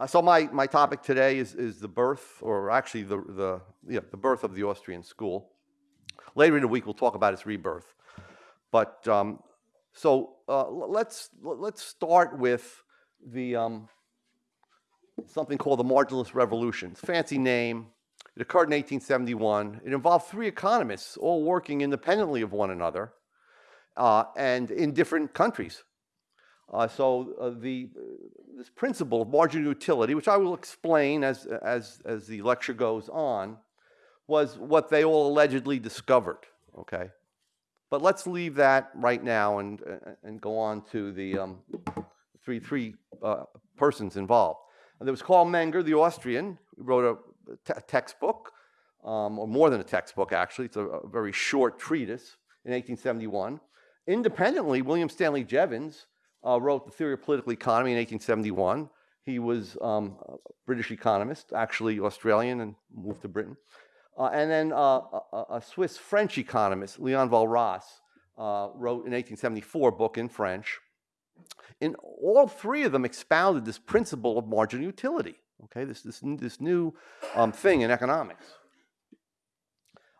Uh, so my, my topic today is, is the birth, or actually the, the, yeah, the birth of the Austrian school. Later in the week, we'll talk about its rebirth. But um, so uh, let's, let's start with the, um, something called the Marginalist Revolution. Fancy name. It occurred in 1871. It involved three economists all working independently of one another uh, and in different countries. Uh, so uh, the, this principle of marginal utility, which I will explain as, as, as the lecture goes on, was what they all allegedly discovered, okay? But let's leave that right now and, uh, and go on to the um, three, three uh, persons involved. And there was Carl Menger, the Austrian, who wrote a te- textbook, um, or more than a textbook, actually. It's a, a very short treatise in 1871. Independently, William Stanley Jevons uh, wrote The Theory of Political Economy in 1871. He was um, a British economist, actually Australian, and moved to Britain. Uh, and then uh, a, a Swiss-French economist, Leon Walras, uh, wrote in 1874 a book in French. And all three of them expounded this principle of marginal utility, okay, this, this, this new um, thing in economics.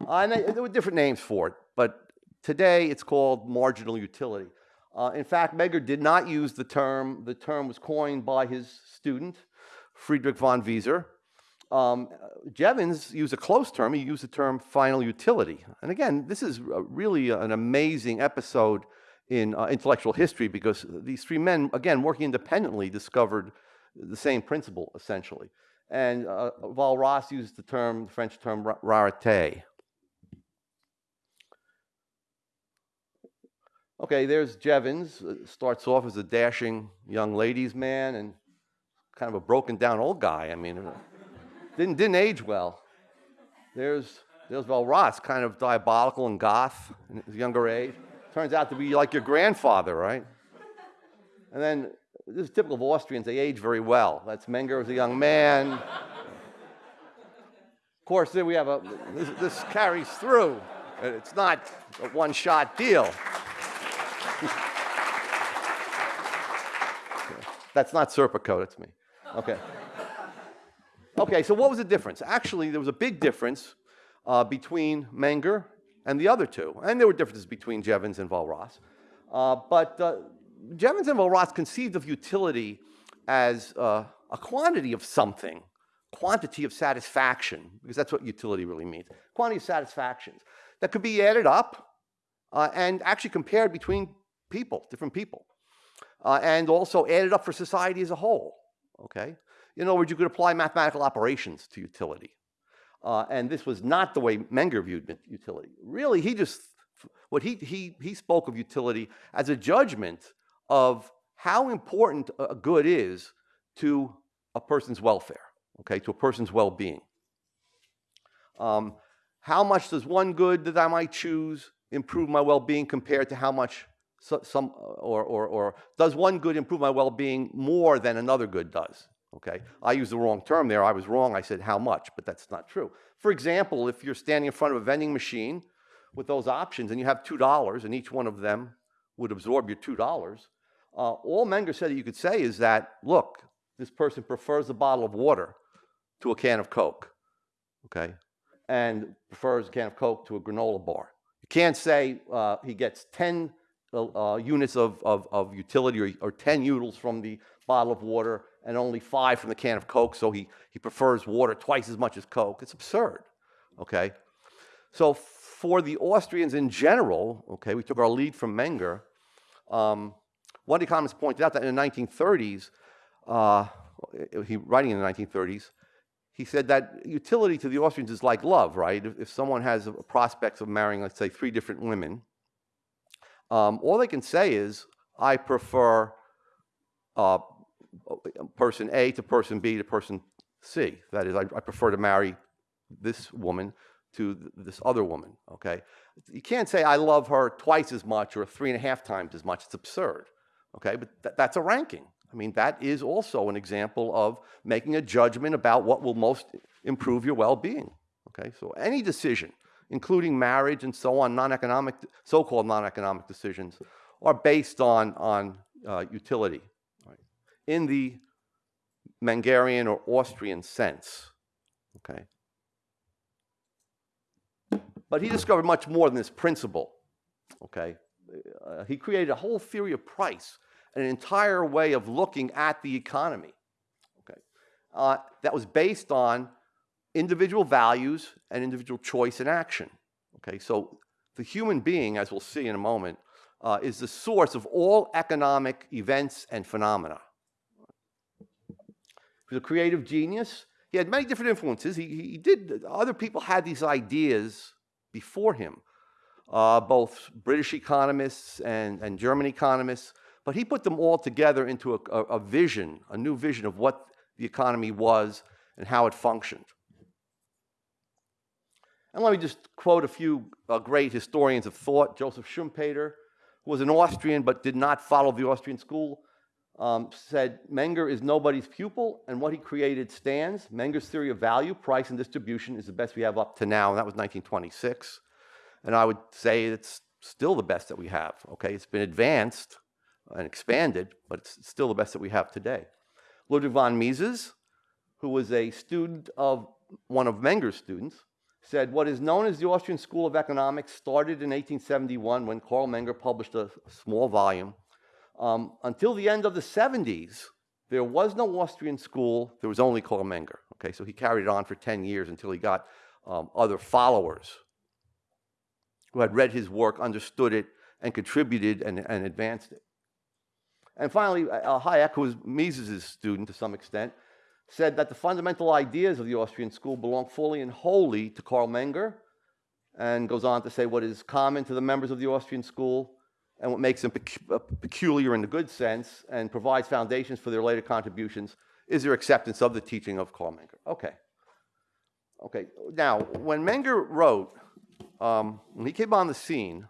Uh, and they, there were different names for it, but today it's called marginal utility. Uh, in fact, Menger did not use the term. The term was coined by his student, Friedrich von Wieser. Um, Jevons used a close term. He used the term final utility. And again, this is really an amazing episode in uh, intellectual history because these three men, again, working independently, discovered the same principle essentially. And uh, Walras used the term, the French term, rarité. Okay, there's Jevons. uh, Starts off as a dashing young ladies' man and kind of a broken down old guy. I mean, uh, didn't, didn't age well. There's, there's Walras, kind of diabolical and goth in his younger age. Turns out to be like your grandfather, right? And then this is typical of Austrians, they age very well. That's Menger as a young man. Of course, then we have a, this, this carries through. It's not a one shot deal. That's not Serpico, that's me. Okay. Okay, so what was the difference? Actually, there was a big difference uh, between Menger and the other two. And there were differences between Jevons and Walras. Uh, but uh, Jevons and Walras conceived of utility as uh, a quantity of something, quantity of satisfaction, because that's what utility really means. Quantity of satisfactions that could be added up uh, and actually compared between people, different people, uh, and also added up for society as a whole. Okay? In other words, you could apply mathematical operations to utility. Uh, and this was not the way Menger viewed utility. Really, he just, what he, he, he spoke of utility as a judgment of how important a good is to a person's welfare, okay, to a person's well being. Um, how much does one good that I might choose improve my well being compared to how much so, some, or, or, or does one good improve my well being more than another good does? Okay, I used the wrong term there. I was wrong. I said how much, but that's not true. For example, if you're standing in front of a vending machine with those options and you have $2 and each one of them would absorb your $2, uh, all Menger said that you could say is that, look, this person prefers a bottle of water to a can of Coke, okay, and prefers a can of Coke to a granola bar. You can't say uh, he gets 10 uh, uh, units of, of, of utility or, or 10 utils from the bottle of water and only five from the can of Coke, so he, he prefers water twice as much as Coke. It's absurd, okay? So for the Austrians in general, okay, we took our lead from Menger. Um, one economist pointed out that in the 1930s, uh, he writing in the 1930s, he said that utility to the Austrians is like love, right? If, if someone has prospects of marrying, let's say, three different women, um, all they can say is, I prefer uh, person A to person B to person C. That is, I, I prefer to marry this woman to th- this other woman, okay? You can't say, I love her twice as much or three and a half times as much. It's absurd, okay? But th- that's a ranking. I mean, that is also an example of making a judgment about what will most improve your well being, okay? So any decision, including marriage and so on, non economic, so called non economic decisions, are based on, on uh, utility. right? In the Mengerian or Austrian sense. Okay. But he discovered much more than this principle. Okay. Uh, he created a whole theory of price, an entire way of looking at the economy. Okay. Uh, that was based on individual values and individual choice and action. Okay. So the human being, as we'll see in a moment, uh, is the source of all economic events and phenomena. He was a creative genius. He had many different influences. He, he did, other people had these ideas before him, uh, both British economists and, and German economists, but he put them all together into a, a, a vision, a new vision of what the economy was and how it functioned. And let me just quote a few uh, great historians of thought. Joseph Schumpeter, who was an Austrian but did not follow the Austrian school, um, said Menger is nobody's pupil, and what he created stands. Menger's theory of value, price, and distribution is the best we have up to now, and that was 1926. And I would say it's still the best that we have, okay? It's been advanced and expanded, but it's still the best that we have today. Ludwig von Mises, who was a student of one of Menger's students, said what is known as the Austrian School of Economics started in 1871 when Carl Menger published a small volume. Um, until the end of the 70s, there was no Austrian school, there was only Carl Menger. Okay, so he carried it on for 10 years until he got um, other followers who had read his work, understood it, and contributed and, and advanced it. And finally, uh, Hayek, who was Mises' student to some extent, said that the fundamental ideas of the Austrian school belong fully and wholly to Carl Menger, and goes on to say what is common to the members of the Austrian school and what makes them uh, peculiar in the good sense and provides foundations for their later contributions is their acceptance of the teaching of Carl Menger. Okay. Okay. Now, when Menger wrote, um, when he came on the scene,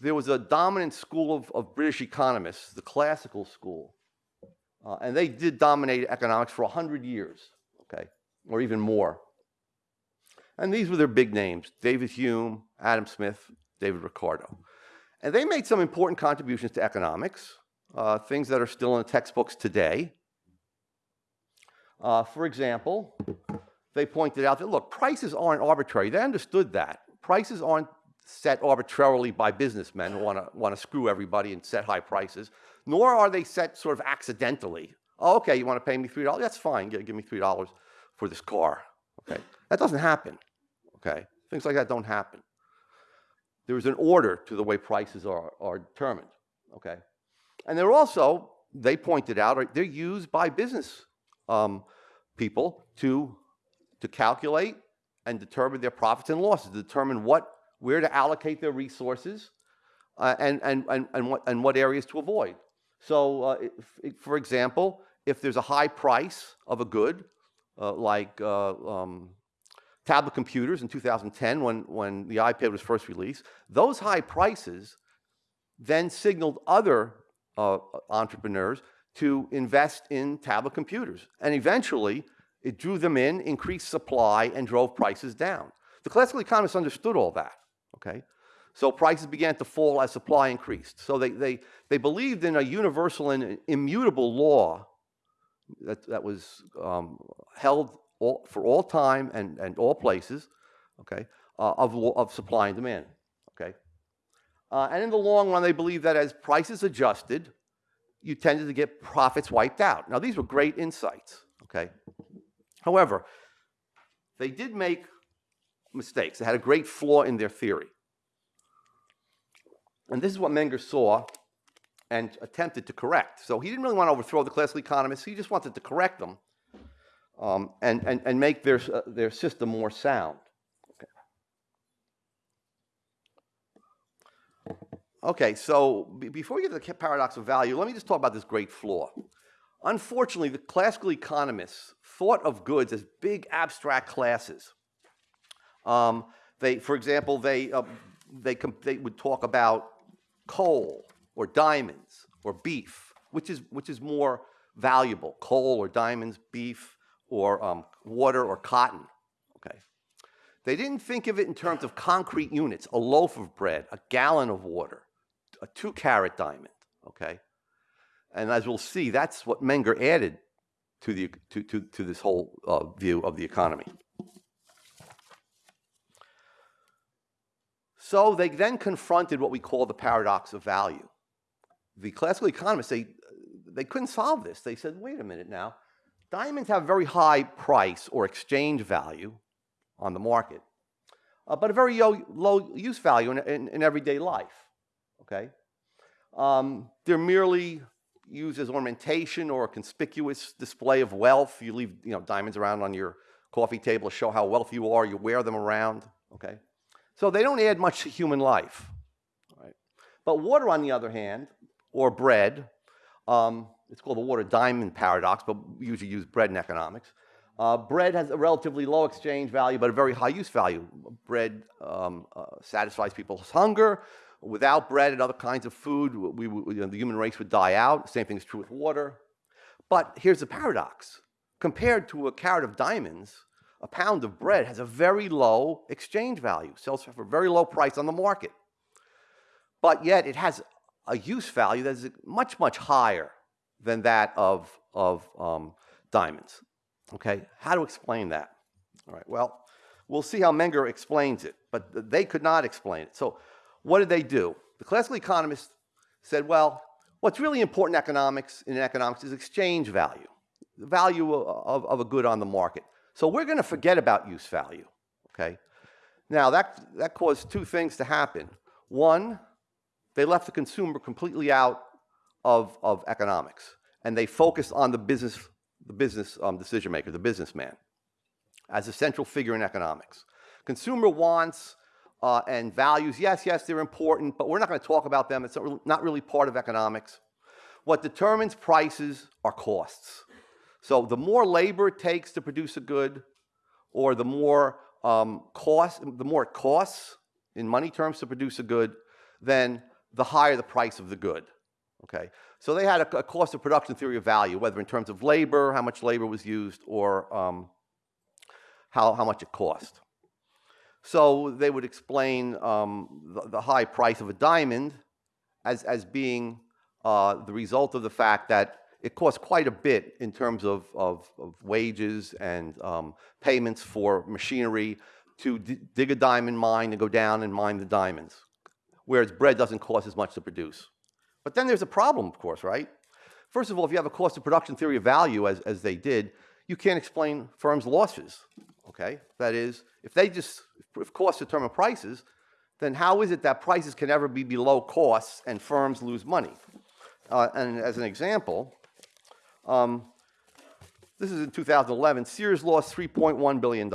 there was a dominant school of, of British economists, the classical school, uh, and they did dominate economics for 100 years, okay, or even more. And these were their big names, David Hume, Adam Smith, David Ricardo. And they made some important contributions to economics, uh, things that are still in the textbooks today. Uh, for example, they pointed out that, look, prices aren't arbitrary. They understood that. Prices aren't set arbitrarily by businessmen who want to want to screw everybody and set high prices nor are they set sort of accidentally. Oh, okay, you want to pay me $3? That's fine. Give, me $3 for this car. Okay, that doesn't happen. Okay, things like that don't happen. There is an order to the way prices are, are determined. Okay, and they're also, they pointed out, they're used by business um, people to, to calculate and determine their profits and losses, determine what, where to allocate their resources uh, and, and, and, and, what, and what areas to avoid. So, uh, if, for example, if there's a high price of a good, uh, like uh, um, tablet computers in 2010 when, when the iPad was first released, those high prices then signaled other uh, entrepreneurs to invest in tablet computers. And eventually, it drew them in, increased supply, and drove prices down. The classical economists understood all that, okay? So prices began to fall as supply increased. So they, they, they believed in a universal and immutable law that, that was um, held all, for all time and, and all places, okay, uh, of, of supply and demand, okay? Uh, and in the long run, they believed that as prices adjusted, you tended to get profits wiped out. Now, these were great insights, okay? However, they did make mistakes. They had a great flaw in their theory. And this is what Menger saw and attempted to correct. So he didn't really want to overthrow the classical economists. He just wanted to correct them um, and, and, and make their, uh, their system more sound. Okay, so before we get to the paradox of value, let me just talk about this great flaw. Unfortunately, the classical economists thought of goods as big abstract classes. Um, they, for example, they, uh, they, they would talk about coal or diamonds or beef, which is, which is more valuable, coal or diamonds, beef, or um, water or cotton, okay? They didn't think of it in terms of concrete units, a loaf of bread, a gallon of water, a two carat diamond, okay? And as we'll see, that's what Menger added to, the, to, to, to this whole uh, view of the economy. So they then confronted what we call the paradox of value. The classical economists, they, they couldn't solve this. They said, wait a minute now, diamonds have a very high price or exchange value on the market, uh, but a very low, use value in, in, in everyday life, okay? Um, they're merely used as ornamentation or a conspicuous display of wealth. You leave you know, diamonds around on your coffee table to show how wealthy you are. You wear them around, okay? So they don't add much to human life, right? But water, on the other hand, or bread, um, it's called the water diamond paradox, but we usually use bread in economics. Uh, bread has a relatively low exchange value, but a very high use value. Bread um, uh, satisfies people's hunger. Without bread and other kinds of food, we, we, you know, the human race would die out. Same thing is true with water. But here's the paradox. Compared to a carat of diamonds, a pound of bread has a very low exchange value, sells for a very low price on the market. But yet it has a use value that is much, much higher than that of, of um, diamonds. Okay, how to explain that? All right, well, we'll see how Menger explains it, but they could not explain it. So what did they do? The classical economists said, well, what's really important in economics, in economics is exchange value, the value of, of a good on the market. So we're going to forget about use value, okay? Now, that, that caused two things to happen. One, they left the consumer completely out of, of economics, and they focused on the business, the business um, decision maker, the businessman, as a central figure in economics. Consumer wants uh, and values, yes, yes, they're important, but we're not going to talk about them. It's not really part of economics. What determines prices are costs. So the more labor it takes to produce a good, or the more um, cost, the more it costs in money terms to produce a good, then the higher the price of the good. Okay, so they had a, a cost of production theory of value, whether in terms of labor, how much labor was used, or um, how, how much it cost. So they would explain um, the, the, high price of a diamond as, as being uh, the result of the fact that it costs quite a bit in terms of, of, of wages and um, payments for machinery to dig a diamond mine and go down and mine the diamonds, whereas bread doesn't cost as much to produce. But then there's a problem, of course, right? First of all, if you have a cost of production theory of value, as, as they did, you can't explain firms' losses, okay? That is, if they just, if costs determine prices, then how is it that prices can ever be below costs and firms lose money? Uh, and as an example, um, this is in 2011. Sears lost $3.1 billion.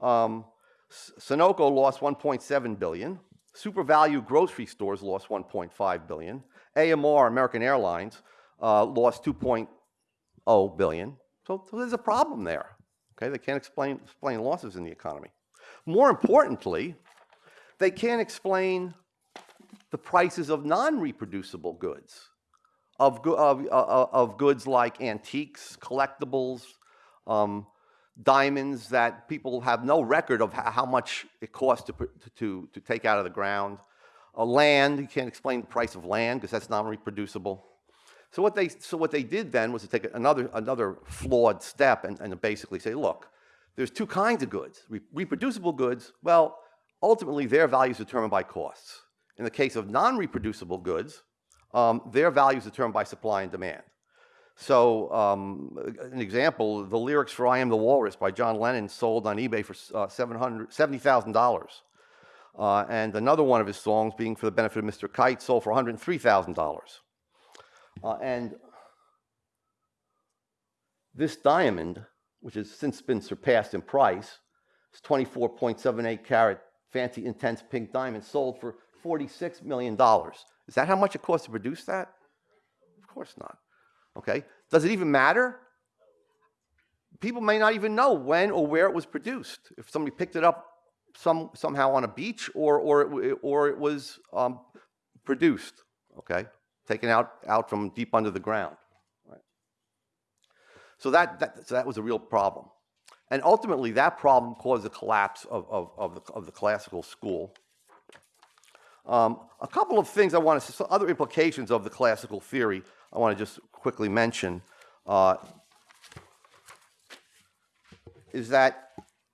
Um, Sunoco lost 1.7 billion. SuperValu grocery stores lost 1.5 billion. AMR, American Airlines, uh, lost 2.0 billion. So, so, there's a problem there. Okay, they can't explain, explain losses in the economy. More importantly, they can't explain the prices of non-reproducible goods of, of, uh, of goods like antiques, collectibles, um, diamonds that people have no record of how much it costs to, to, to take out of the ground. Uh, land, you can't explain the price of land because that's non-reproducible. So what, they, so what they did then was to take another, another flawed step and, and basically say, look, there's two kinds of goods. Re reproducible goods, well, ultimately their value is determined by costs. In the case of non-reproducible goods, um, their value is determined by supply and demand. So um, an example, the lyrics for I Am the Walrus by John Lennon sold on eBay for uh, $70,000. Uh, and another one of his songs, being for the benefit of Mr. Kite, sold for $103,000. Uh, and this diamond, which has since been surpassed in price, is 24.78 carat fancy intense pink diamond, sold for $46 million. Is that how much it costs to produce that? Of course not. Okay. Does it even matter? People may not even know when or where it was produced. If somebody picked it up some, somehow on a beach or, or, it, or it was um, produced, okay, taken out, out from deep under the ground. Right? So, that, that, so that was a real problem. And ultimately, that problem caused the collapse of, of, of, the, of the classical school um, a couple of things I want to, other implications of the classical theory I want to just quickly mention. Uh, is that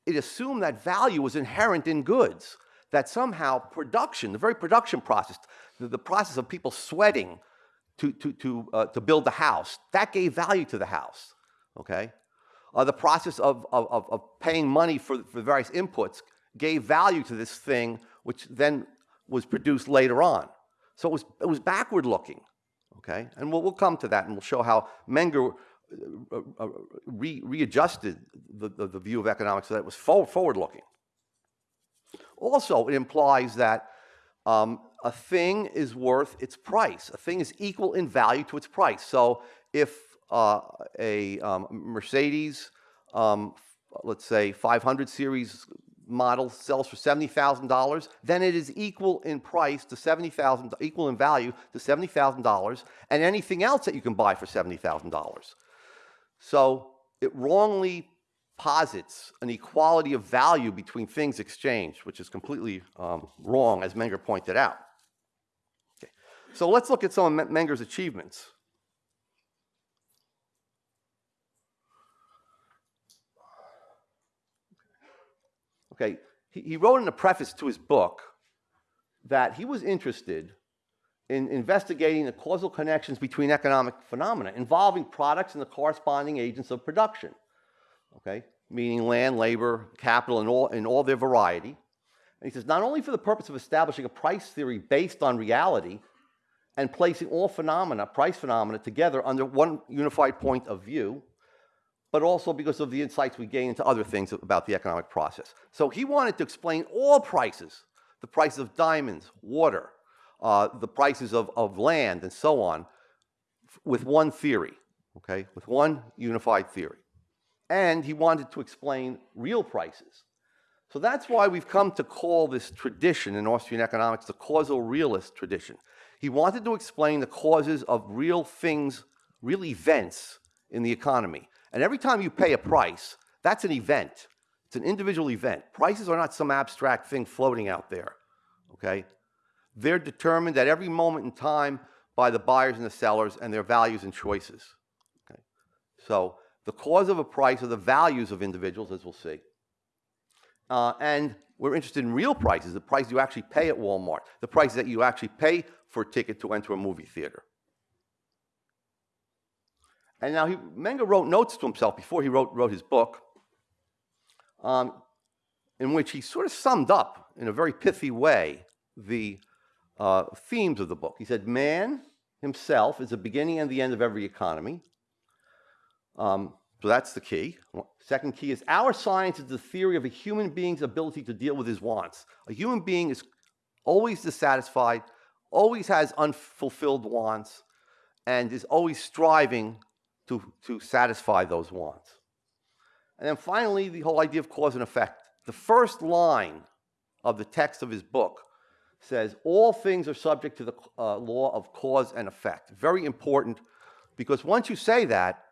it assumed that value was inherent in goods, that somehow production, the very production process, the, the process of people sweating to, to, to, uh, to build the house, that gave value to the house, okay? Uh, the process of, of, of paying money for, for various inputs gave value to this thing, which then was produced later on. So it was, it was backward looking, okay? And we'll, we'll come to that and we'll show how Menger uh, uh, re, readjusted the, the, the, view of economics so that it was forward, forward looking. Also, it implies that um, a thing is worth its price. A thing is equal in value to its price. So if uh, a um, Mercedes, um, let's say 500 series model sells for $70,000, then it is equal in price to 70,000, equal in value to $70,000 and anything else that you can buy for $70,000. So it wrongly posits an equality of value between things exchanged, which is completely um, wrong, as Menger pointed out. Okay. So let's look at some of Menger's achievements. Okay, he, he wrote in the preface to his book that he was interested in investigating the causal connections between economic phenomena involving products and the corresponding agents of production, okay, meaning land, labor, capital, and all, in all their variety. And he says, not only for the purpose of establishing a price theory based on reality and placing all phenomena, price phenomena, together under one unified point of view, but also because of the insights we gain into other things about the economic process. So he wanted to explain all prices, the prices of diamonds, water, uh, the prices of, of land, and so on, with one theory, okay, with one unified theory. And he wanted to explain real prices. So that's why we've come to call this tradition in Austrian economics the causal realist tradition. He wanted to explain the causes of real things, real events in the economy. And every time you pay a price, that's an event. It's an individual event. Prices are not some abstract thing floating out there, okay? They're determined at every moment in time by the buyers and the sellers and their values and choices. Okay? So the cause of a price are the values of individuals, as we'll see. Uh, and we're interested in real prices, the price you actually pay at Walmart, the price that you actually pay for a ticket to enter a movie theater. And now he, Menger wrote notes to himself before he wrote, wrote his book, um, in which he sort of summed up in a very pithy way the uh, themes of the book. He said, man himself is the beginning and the end of every economy. Um, so that's the key. Second key is our science is the theory of a human being's ability to deal with his wants. A human being is always dissatisfied, always has unfulfilled wants, and is always striving to, to satisfy those wants. And then finally, the whole idea of cause and effect. The first line of the text of his book says all things are subject to the uh, law of cause and effect. Very important because once you say that,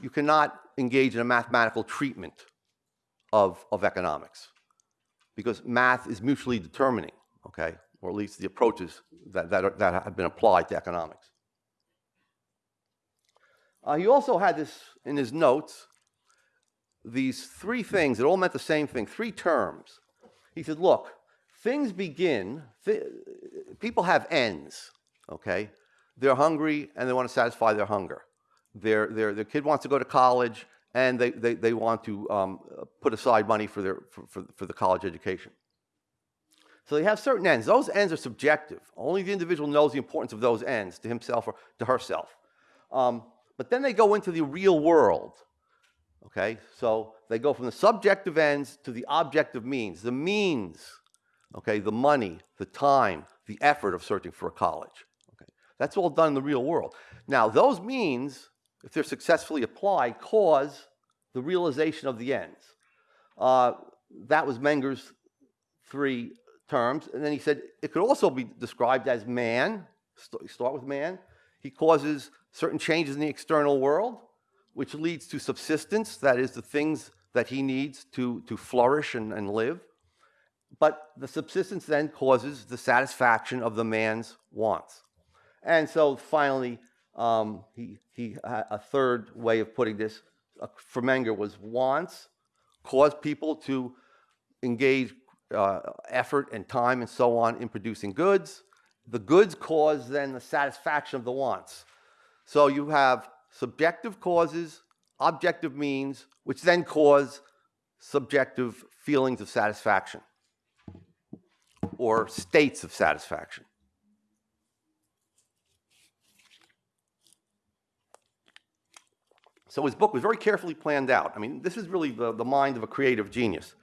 you cannot engage in a mathematical treatment of, of economics because math is mutually determining, okay, or at least the approaches that, that, are, that have been applied to economics. Uh, he also had this in his notes, these three things that all meant the same thing, three terms. He said, look, things begin, th people have ends, okay? They're hungry and they want to satisfy their hunger. Their, their, their kid wants to go to college and they, they, they want to um, put aside money for, their, for, for, for the college education. So they have certain ends. Those ends are subjective. Only the individual knows the importance of those ends to himself or to herself. Um, but then they go into the real world. Okay, so they go from the subjective ends to the objective means. The means okay, the money, the time, the effort of searching for a college. Okay, that's all done in the real world. Now, those means, if they're successfully applied, cause the realization of the ends. Uh, that was Menger's three terms. And then he said it could also be described as man. Start with man. He causes certain changes in the external world, which leads to subsistence, that is, the things that he needs to, to flourish and, and live but the subsistence then causes the satisfaction of the man's wants. And so finally, um, he, he, a third way of putting this uh, for Menger was wants cause people to engage uh, effort and time and so on in producing goods. The goods cause then the satisfaction of the wants. So you have subjective causes, objective means, which then cause subjective feelings of satisfaction or states of satisfaction. So his book was very carefully planned out. I mean, this is really the, the mind of a creative genius.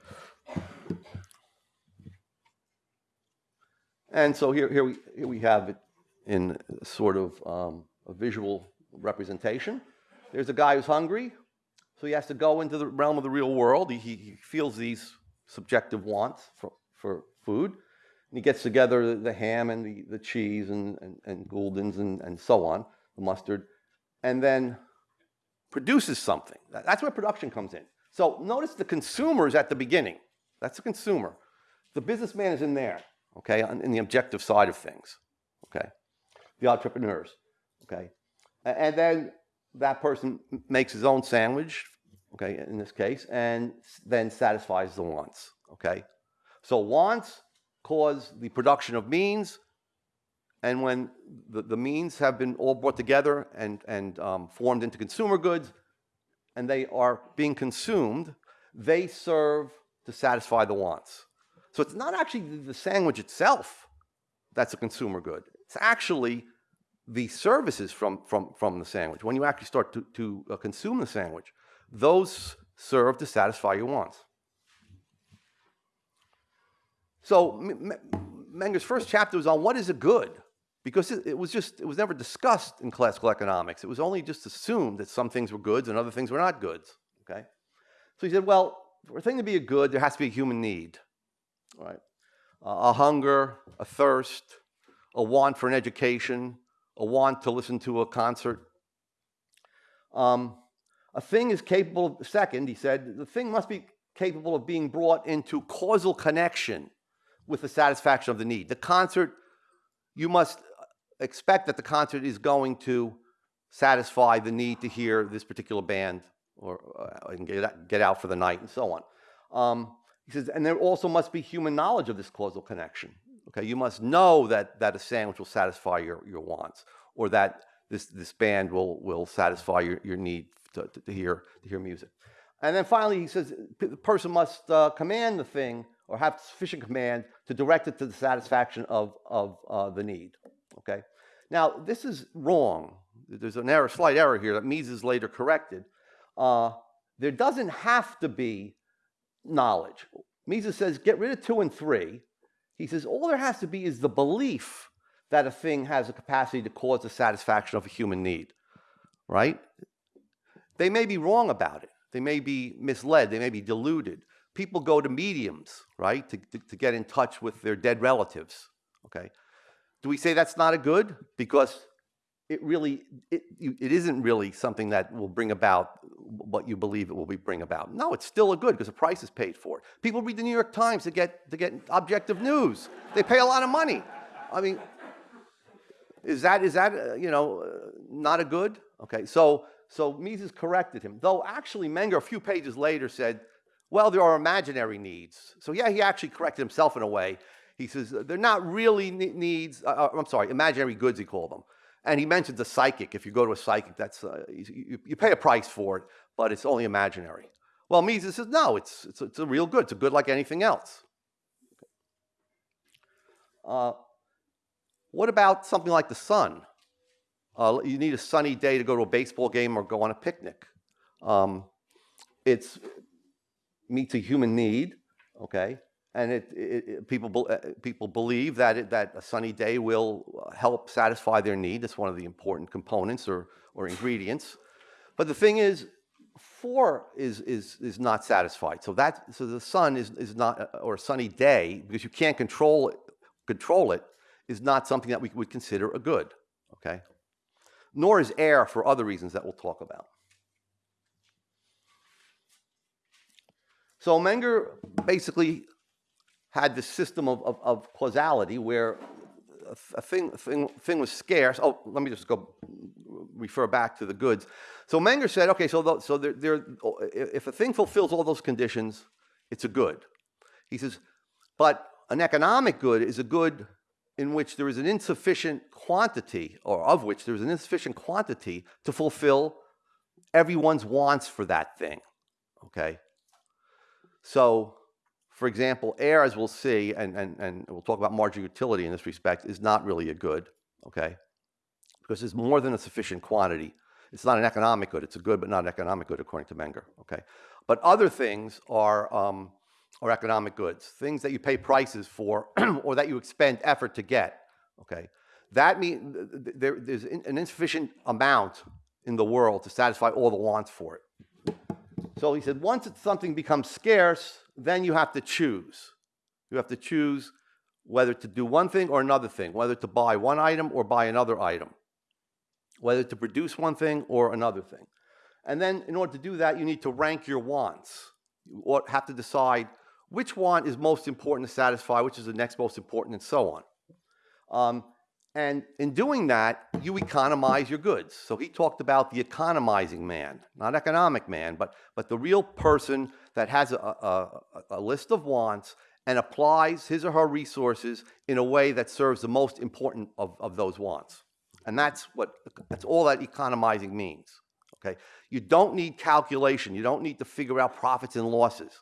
And so here, here, we, here we have it in sort of um, a visual representation. There's a guy who's hungry, so he has to go into the realm of the real world. He, he feels these subjective wants for, for food. And he gets together the, ham and the, the cheese and, and, and Gulden's and, and so on, the mustard, and then produces something. That's where production comes in. So notice the consumer is at the beginning. That's the consumer. The businessman is in there, okay, in the objective side of things, okay? The entrepreneurs, okay? And then that person makes his own sandwich, okay, in this case, and then satisfies the wants, okay? So wants cause the production of means, and when the, the means have been all brought together and, and um, formed into consumer goods, and they are being consumed, they serve to satisfy the wants. So it's not actually the sandwich itself that's a consumer good. It's actually the services from, from, from the sandwich. When you actually start to, to uh, consume the sandwich, those serve to satisfy your wants. So Menger's first chapter was on what is a good, because it, it, was just, it was never discussed in classical economics. It was only just assumed that some things were goods and other things were not goods, okay? So he said, well, for a thing to be a good, there has to be a human need, right? Uh, a hunger, a thirst, a want for an education, a want to listen to a concert. Um, a thing is capable of, second, he said, the thing must be capable of being brought into causal connection with the satisfaction of the need. The concert, you must expect that the concert is going to satisfy the need to hear this particular band or uh, get, get out for the night and so on. Um, he says, and there also must be human knowledge of this causal connection. Okay, you must know that, that a sandwich will satisfy your, your wants or that this, this band will, will satisfy your, your need to, to, hear, to hear music. And then finally, he says the person must uh, command the thing or have sufficient command to direct it to the satisfaction of, of uh, the need. Okay. Now, this is wrong. There's an error, slight error here that Mises later corrected. Uh, there doesn't have to be knowledge. Mises says, get rid of two and three. He says, all there has to be is the belief that a thing has a capacity to cause the satisfaction of a human need, right? They may be wrong about it. They may be misled. They may be deluded. People go to mediums, right, to, to, to get in touch with their dead relatives, okay? Do we say that's not a good? Because it really, it, it isn't really something that will bring about what you believe it will be bring about. No, it's still a good because the price is paid for it. People read the New York Times to get, to get objective news. They pay a lot of money. I mean, is that, is that uh, you know, uh, not a good? Okay, so, so Mises corrected him. Though actually Menger, a few pages later, said, well, there are imaginary needs. So yeah, he actually corrected himself in a way. He says they're not really needs, uh, uh, I'm sorry, imaginary goods, he called them. And he mentions a psychic. If you go to a psychic, that's, uh, you, you, pay a price for it, but it's only imaginary. Well, Mises says, no, it's, it's, it's a real good. It's a good like anything else. Uh, what about something like the sun? Uh, you need a sunny day to go to a baseball game or go on a picnic. Um, it's meets a human need, okay? And it, it, people, uh, people believe that, it, that a sunny day will uh, help satisfy their need. That's one of the important components or, or ingredients. But the thing is, four is, is, is not satisfied. So, that, so the sun is, is not, uh, or a sunny day, because you can't control it, control it, is not something that we would consider a good, okay? Nor is air for other reasons that we'll talk about. So Menger basically had this system of, of, of causality where a thing, thing, thing was scarce. Oh, let me just go refer back to the goods. So Menger said, okay, so, tho- so there, there, if a thing fulfills all those conditions, it's a good. He says, but an economic good is a good in which there is an insufficient quantity, or of which there is an insufficient quantity to fulfill everyone's wants for that thing. Okay? So, for example, air, as we'll see, and, and, and we'll talk about marginal utility in this respect, is not really a good, okay? Because there's more than a sufficient quantity. It's not an economic good. It's a good, but not an economic good, according to Menger, okay? But other things are, um, are economic goods, things that you pay prices for or that you expend effort to get, okay? That means there, there's an insufficient amount in the world to satisfy all the wants for it. So he said, once something becomes scarce, then you have to choose. You have to choose whether to do one thing or another thing, whether to buy one item or buy another item, whether to produce one thing or another thing. And then, in order to do that, you need to rank your wants. You have to decide which want is most important to satisfy, which is the next most important, and so on. Um, and in doing that, you economize your goods. So he talked about the economizing man, not economic man, but, but the real person that has a, a, a list of wants and applies his or her resources in a way that serves the most important of, of those wants. And that's, what, that's all that economizing means. Okay? You don't need calculation. You don't need to figure out profits and losses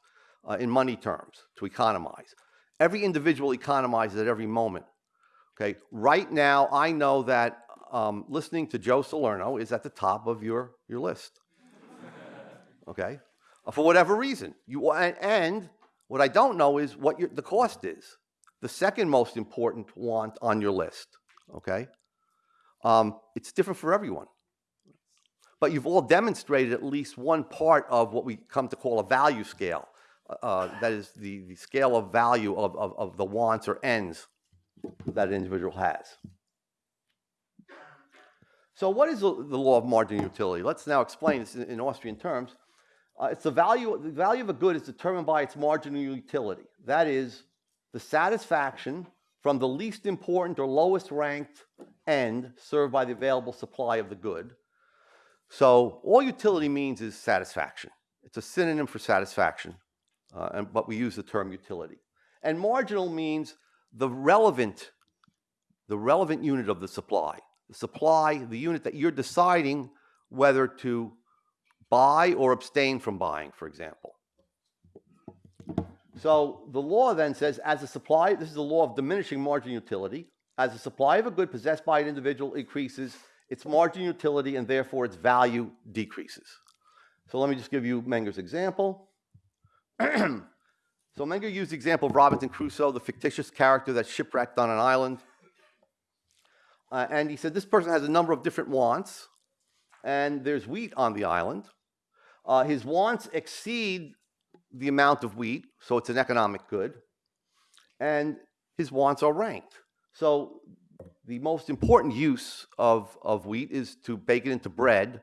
uh, in money terms to economize. Every individual economizes at every moment. Okay, right now I know that um, listening to Joe Salerno is at the top of your, your list. okay, for whatever reason. You, and, and what I don't know is what your, the cost is. The second most important want on your list. Okay, um, it's different for everyone. But you've all demonstrated at least one part of what we come to call a value scale. Uh, uh that is the, the scale of value of, of, of the wants or ends that an individual has. So what is the, the law of marginal utility? Let's now explain this in, in Austrian terms. Uh, it's the value, the value of a good is determined by its marginal utility. That is the satisfaction from the least important or lowest ranked end served by the available supply of the good. So all utility means is satisfaction. It's a synonym for satisfaction, uh, and, but we use the term utility. And marginal means the relevant, the relevant unit of the supply. The supply, the unit that you're deciding whether to buy or abstain from buying, for example. So the law then says, as a supply, this is the law of diminishing margin utility. As the supply of a good possessed by an individual increases, its margin utility and therefore its value decreases. So let me just give you Menger's example. So Menger used the example of Robinson Crusoe, the fictitious character that's shipwrecked on an island. Uh, and he said this person has a number of different wants, and there's wheat on the island. Uh, his wants exceed the amount of wheat, so it's an economic good, and his wants are ranked. So the most important use of, of wheat is to bake it into bread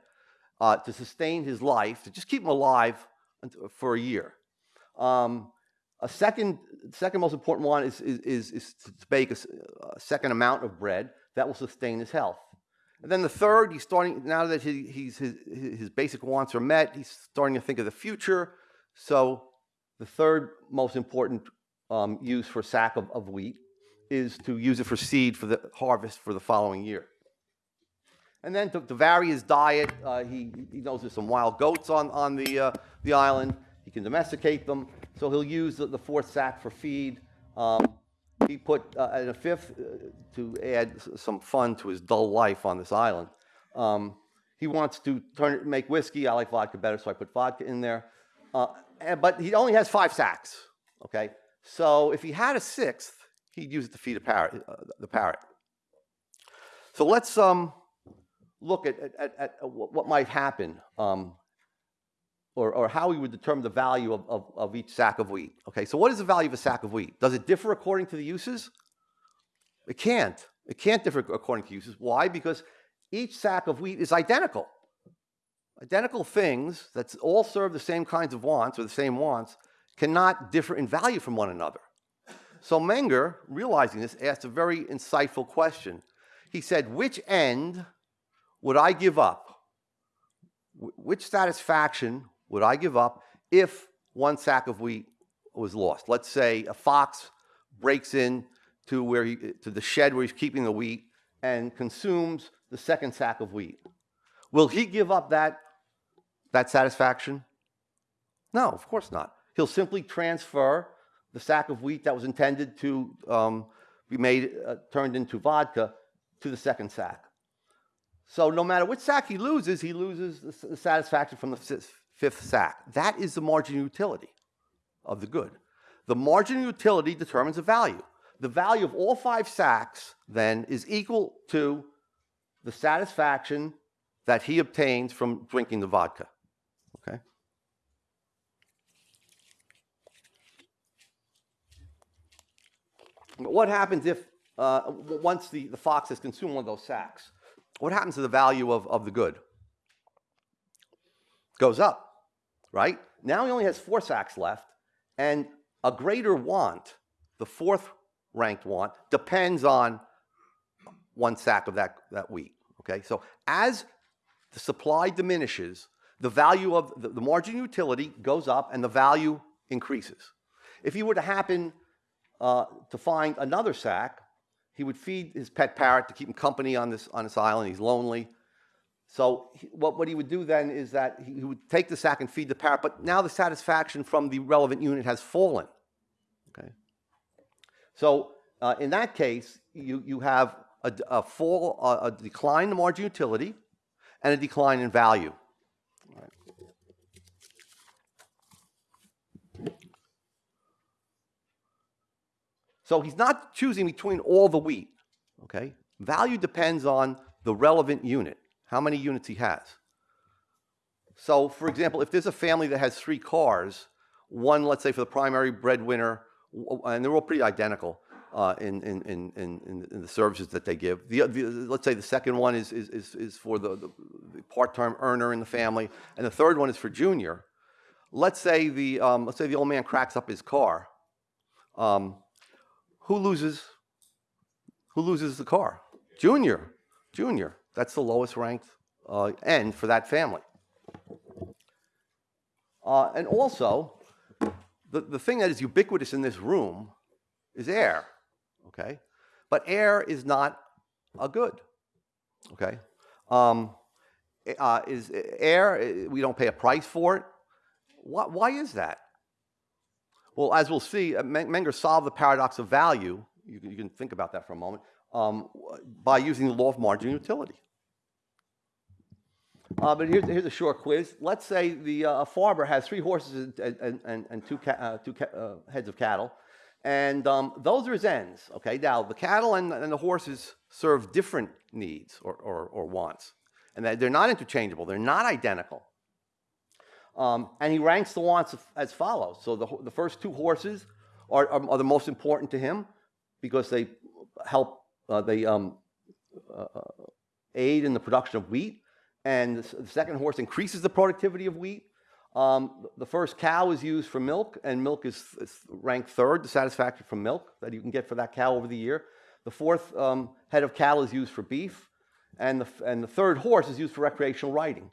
uh, to sustain his life, to just keep him alive for a year. Um, a second, second most important one is, is, is, to bake a, a, second amount of bread that will sustain his health. And then the third, he's starting, now that he, he's, his, his basic wants are met, he's starting to think of the future. So the third most important um, use for sack of, of wheat is to use it for seed for the harvest for the following year. And then to, to vary his diet, uh, he, he knows there's some wild goats on, on the, uh, the island. He can domesticate them. So he'll use the, the fourth sack for feed. Um, he put uh, a fifth uh, to add some fun to his dull life on this island. Um, he wants to turn make whiskey. I like vodka better, so I put vodka in there. Uh, and, but he only has five sacks. Okay, so if he had a sixth, he'd use it to feed a parrot, uh, the parrot. So let's um, look at, at, at, what might happen um, or, or how we would determine the value of, of, of each sack of wheat. Okay, so what is the value of a sack of wheat? Does it differ according to the uses? It can't. It can't differ according to uses. Why? Because each sack of wheat is identical. Identical things that all serve the same kinds of wants or the same wants cannot differ in value from one another. So Menger, realizing this, asked a very insightful question. He said, which end would I give up which satisfaction would I give up if one sack of wheat was lost? Let's say a fox breaks in to where he, to the shed where he's keeping the wheat and consumes the second sack of wheat. Will he give up that, that satisfaction? No, of course not. He'll simply transfer the sack of wheat that was intended to um, be made, uh, turned into vodka to the second sack. So no matter which sack he loses, he loses the the satisfaction from the fifth- sack. That is the marginal utility of the good. The marginal utility determines the value. The value of all five sacks then is equal to the satisfaction that he obtains from drinking the vodka. Okay? What happens if, uh, once the, the fox has consumed one of those sacks, what happens to the value of, of the good? Goes up, right? Now he only has four sacks left, and a greater want, the fourth ranked want, depends on one sack of that, that wheat. Okay, so as the supply diminishes, the value of the, the margin utility goes up and the value increases. If he were to happen uh, to find another sack, he would feed his pet parrot to keep him company on this, on this island. He's lonely. So he- what, what he would do then is that he, he would take the sack and feed the parrot, but now the satisfaction from the relevant unit has fallen. Okay. So uh, in that case, you, you have a fall, a, a decline in margin utility and a decline in value. So he's not choosing between all the wheat. Okay. Value depends on the relevant unit, how many units he has. So, for example, if there's a family that has three cars, one, let's say, for the primary breadwinner, and they're all pretty identical uh, in, in, in, in, in the services that they give. The, the, let's say the second one is, is, is, for the, the, the part-time earner in the family, and the third one is for junior. Let's say the, um, let's say the old man cracks up his car. Um, who loses? Who loses the car? Junior. Junior. That's the lowest ranked uh, end for that family. Uh, and also, the, the thing that is ubiquitous in this room is air, okay? But air is not a good, okay? Um, uh, is air, we don't pay a price for it. Why, why is that? Well, as we'll see, uh, Menger solved the paradox of value, you can, you can think about that for a moment, um, by using the law of marginal utility. Uh, but here's, here's a short quiz. Let's say the uh, farmer has three horses and, and, and, and two, uh, two uh, heads of cattle, and um, those are his ends. Okay, now the cattle and, and the horses serve different needs or, or, or wants, and they- they're not interchangeable. They're not identical. Um, and he ranks the wants as follows. So the, the first two horses are, are, are the most important to him because they help, uh, they um, uh, aid in the production of wheat. And the, second horse increases the productivity of wheat. Um, the first cow is used for milk, and milk is, is ranked third, the satisfaction from milk that you can get for that cow over the year. The fourth um, head of cattle is used for beef, and the, and the third horse is used for recreational riding.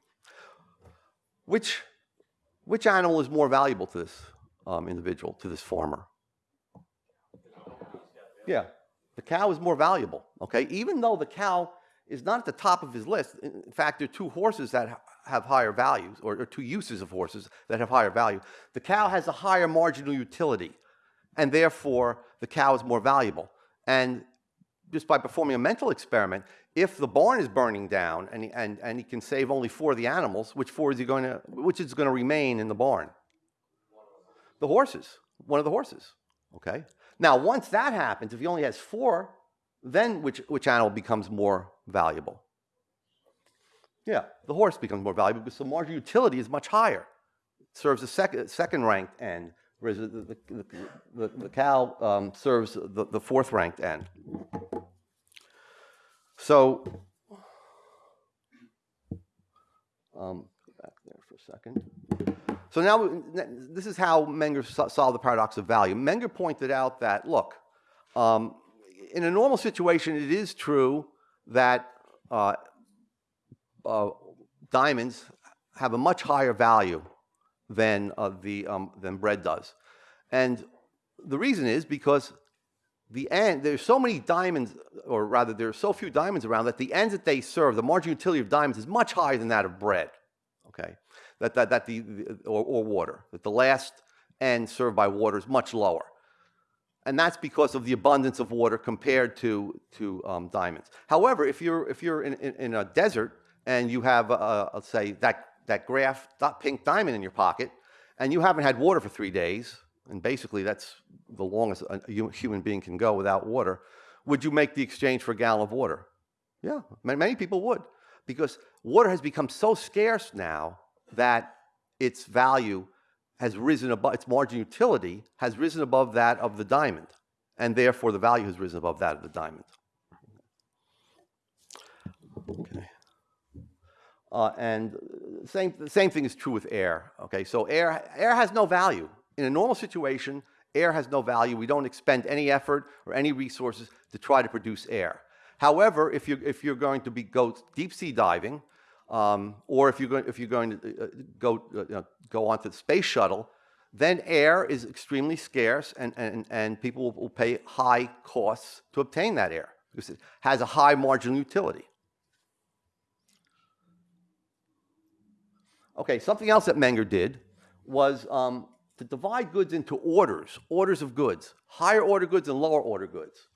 Which, which animal is more valuable to this um, individual, to this farmer? Yeah, the cow is more valuable, okay? Even though the cow is not at the top of his list. In fact, there are two horses that have higher values, or, or two uses of horses that have higher value. The cow has a higher marginal utility, and therefore the cow is more valuable. And just by performing a mental experiment, if the barn is burning down and he, and, and he can save only four of the animals, which four is he going to, which is going to remain in the barn? The horses, one of the horses. Okay. Now, once that happens, if he only has four, then which, which animal becomes more valuable? Yeah, the horse becomes more valuable because the marginal utility is much higher. It serves a second, second ranked end, whereas the, the, the, the, the cow um, serves the, the fourth ranked end. So, um, back there for a second. So now, this is how Menger solved the paradox of value. Menger pointed out that, look, um, in a normal situation, it is true that uh, uh, diamonds have a much higher value than, uh, the, um, than bread does. And the reason is because the end, there's so many diamonds, or rather there are so few diamonds around that the ends that they serve, the marginal utility of diamonds is much higher than that of bread, okay? That, that, that the, the or, or water, that the last end served by water is much lower. And that's because of the abundance of water compared to, to um, diamonds. However, if you're, if you're in, in, in a desert and you have, uh, let's say, that, that graph that pink diamond in your pocket, and you haven't had water for three days, and basically that's the longest a human being can go without water, would you make the exchange for a gallon of water? Yeah, many people would, because water has become so scarce now that its value has risen above, its margin utility has risen above that of the diamond, and therefore the value has risen above that of the diamond. Okay. Uh, and same, the same thing is true with air. Okay, so air, air has no value. In a normal situation, air has no value. We don't expend any effort or any resources to try to produce air. However, if you're, if you're going to be, go deep sea diving, um, or if you're going, if you're going to uh, go, uh, you know, go onto the space shuttle, then air is extremely scarce and, and, and people will, will pay high costs to obtain that air because it has a high marginal utility. Okay, something else that Menger did was um, to divide goods into orders, orders of goods, higher order goods and lower order goods.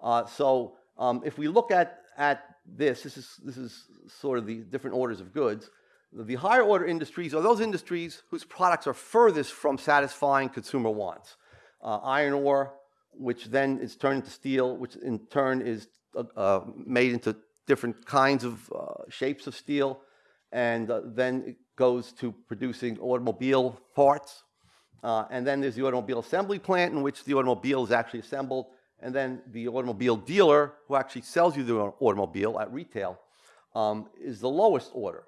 Uh, so um, if we look at, at this, this is, this is sort of the different orders of goods. The higher order industries are those industries whose products are furthest from satisfying consumer wants. Uh, iron ore, which then is turned into steel, which in turn is uh, uh made into different kinds of uh, shapes of steel, and uh, then it goes to producing automobile parts. Uh, and then there's the automobile assembly plant in which the automobile is actually assembled, and then the automobile dealer who actually sells you the automobile at retail um, is the lowest order.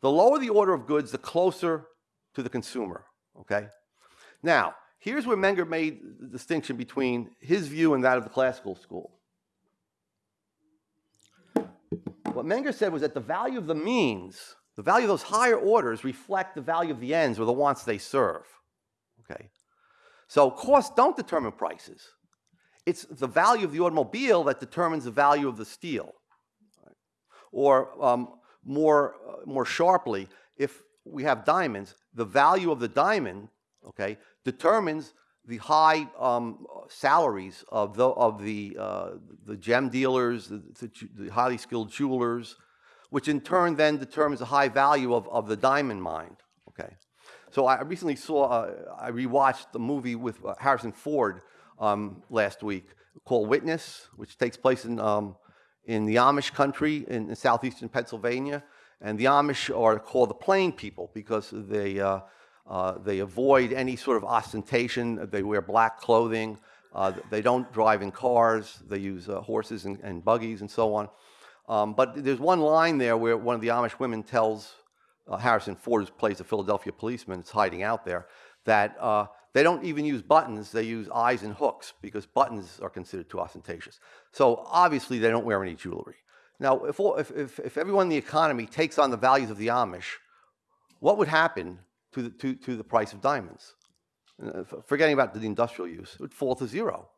The lower the order of goods, the closer to the consumer, okay? Now, here's where Menger made the distinction between his view and that of the classical school. What Menger said was that the value of the means the value of those higher orders reflect the value of the ends or the wants they serve. Okay? So costs don't determine prices. It's the value of the automobile that determines the value of the steel. Right? Or um, more, uh, more sharply, if we have diamonds, the value of the diamond okay, determines the high um, salaries of the, of the, uh, the gem dealers, the, the, the highly skilled jewelers, which in turn then determines the high value of, of the diamond mine. Okay. So I recently saw, uh, I rewatched the movie with uh, Harrison Ford um, last week called Witness, which takes place in, um, in the Amish country in, in, southeastern Pennsylvania. And the Amish are called the plain people because they, uh, uh, they avoid any sort of ostentation. They wear black clothing. Uh, they don't drive in cars. They use uh, horses and, and buggies and so on. Um, but there's one line there where one of the Amish women tells uh, Harrison Ford, who plays the Philadelphia policeman, it's hiding out there, that uh, they don't even use buttons, they use eyes and hooks because buttons are considered too ostentatious. So obviously they don't wear any jewelry. Now, if, if, if, everyone in the economy takes on the values of the Amish, what would happen to the, to, to the price of diamonds? Uh, forgetting about the industrial use, it would fall to zero,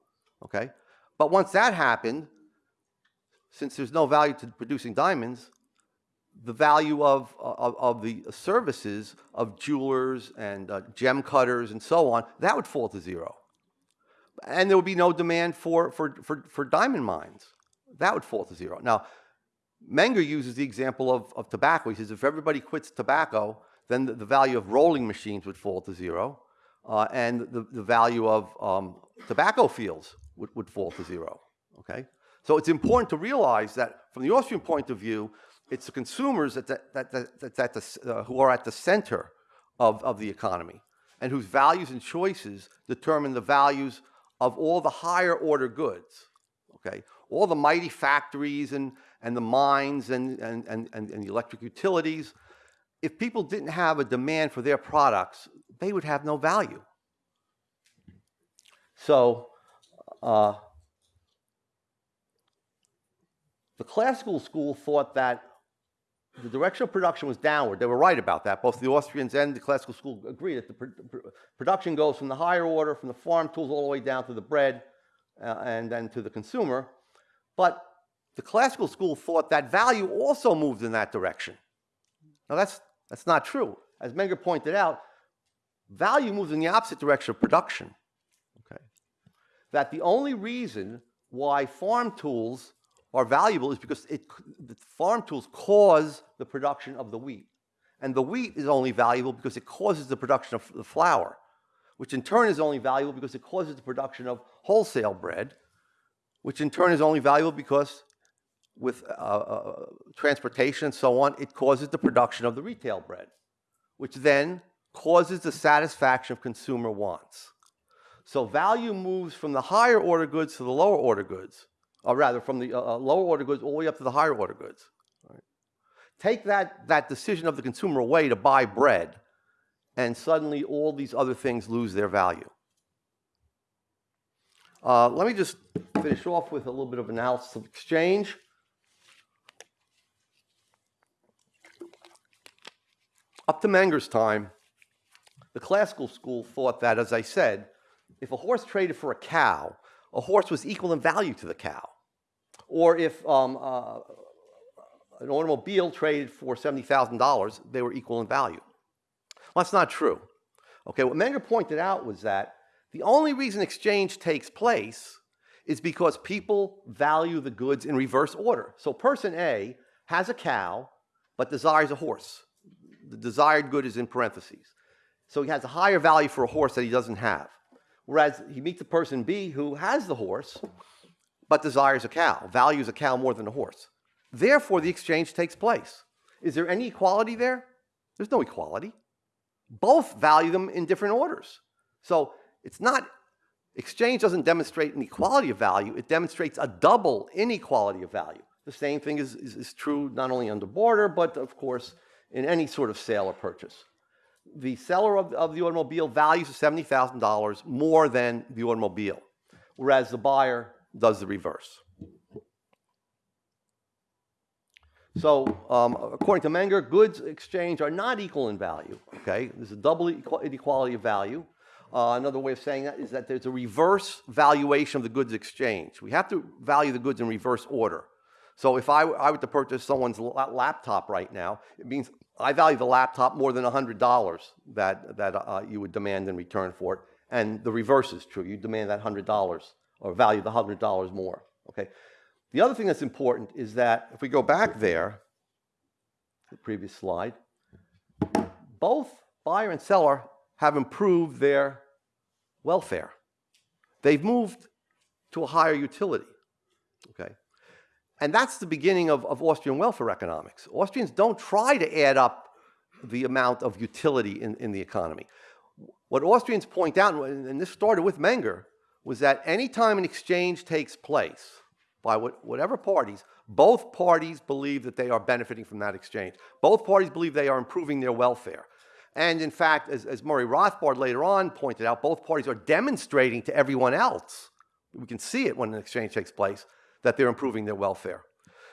okay? But once that happened, since there's no value to producing diamonds, the value of, of, of the services of jewelers and uh, gem cutters and so on, that would fall to zero. And there would be no demand for, for, for, for diamond mines. That would fall to zero. Now, Menger uses the example of, of tobacco. He says if everybody quits tobacco, then the, the value of rolling machines would fall to zero, uh, and the, the value of um, tobacco fields would, would fall to zero. Okay? So it's important to realize that from the Austrian point of view, it's the consumers that, that, that, that, that the, uh, who are at the center of, of the economy and whose values and choices determine the values of all the higher order goods, okay? All the mighty factories and, and the mines and, and, and, and the electric utilities, if people didn't have a demand for their products, they would have no value. So, uh, The classical school thought that the direction of production was downward. They were right about that. Both the Austrians and the classical school agree that the pr pr production goes from the higher order, from the farm tools all the way down to the bread uh, and then to the consumer. But the classical school thought that value also moved in that direction. Now that's, that's not true. As Menger pointed out, value moves in the opposite direction of production. Okay? That the only reason why farm tools are valuable is because it, the farm tools cause the production of the wheat. And the wheat is only valuable because it causes the production of the flour, which in turn is only valuable because it causes the production of wholesale bread, which in turn is only valuable because with uh, uh, transportation and so on, it causes the production of the retail bread, which then causes the satisfaction of consumer wants. So value moves from the higher order goods to the lower order goods or rather from the uh, uh, lower order goods all the way up to the higher order goods. Right? Take that, that decision of the consumer away to buy bread, and suddenly all these other things lose their value. Uh, let me just finish off with a little bit of analysis of exchange. Up to Menger's time, the classical school thought that, as I said, if a horse traded for a cow, a horse was equal in value to the cow or if um, uh, an automobile traded for $70,000, they were equal in value. Well, that's not true. Okay, what Menger pointed out was that the only reason exchange takes place is because people value the goods in reverse order. So person A has a cow, but desires a horse. The desired good is in parentheses. So he has a higher value for a horse that he doesn't have. Whereas he meets a person B who has the horse, but desires a cow, values a cow more than a horse. Therefore, the exchange takes place. Is there any equality there? There's no equality. Both value them in different orders. So it's not, exchange doesn't demonstrate an equality of value, it demonstrates a double inequality of value. The same thing is, is, is true not only on the barter, but of course in any sort of sale or purchase. The seller of, of the automobile values $70,000 more than the automobile, whereas the buyer does the reverse. So um, according to Menger, goods exchange are not equal in value. Okay, there's a double inequality of value. Uh, another way of saying that is that there's a reverse valuation of the goods exchange. We have to value the goods in reverse order. So if I, I were to purchase someone's laptop right now, it means I value the laptop more than $100 that, that uh, you would demand in return for it. And the reverse is true. You demand that $100 or value the $100 more. Okay. The other thing that's important is that if we go back there, the previous slide, both buyer and seller have improved their welfare. They've moved to a higher utility. Okay. And that's the beginning of, of Austrian welfare economics. Austrians don't try to add up the amount of utility in, in the economy. What Austrians point out, and this started with Menger, was that any time an exchange takes place by whatever parties, both parties believe that they are benefiting from that exchange. Both parties believe they are improving their welfare. And in fact, as, as Murray Rothbard later on pointed out, both parties are demonstrating to everyone else, we can see it when an exchange takes place, that they're improving their welfare.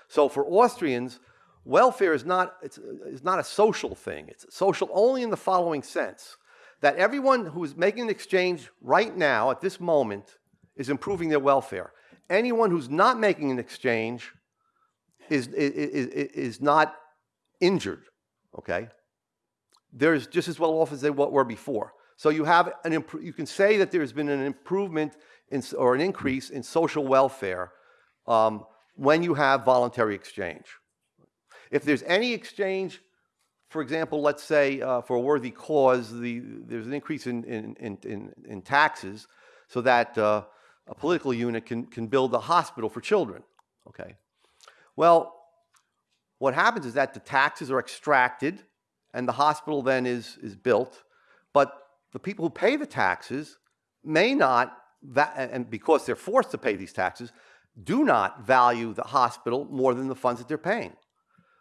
So for Austrians, welfare is not, it's, it's not a social thing. It's social only in the following sense that everyone who is making an exchange right now at this moment is improving their welfare. Anyone who's not making an exchange is, is, is not injured, okay? They're just as well off as they were before. So you have an you can say that there's been an improvement in, or an increase in social welfare um, when you have voluntary exchange. If there's any exchange for example, let's say uh, for a worthy cause, the, there's an increase in, in, in, in taxes so that uh, a political unit can, can build a hospital for children. Okay. Well, what happens is that the taxes are extracted and the hospital then is, is built, but the people who pay the taxes may not, and because they're forced to pay these taxes, do not value the hospital more than the funds that they're paying.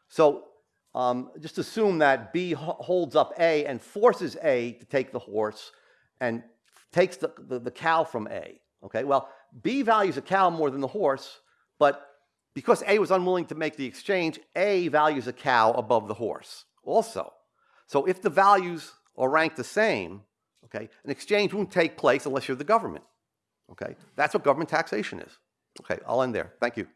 So um, just assume that B holds up A and forces A to take the horse and takes the, the, the, cow from A. Okay, well, B values a cow more than the horse, but because A was unwilling to make the exchange, A values a cow above the horse also. So if the values are ranked the same, okay, an exchange won't take place unless you're the government. Okay, that's what government taxation is. Okay, I'll end there. Thank you.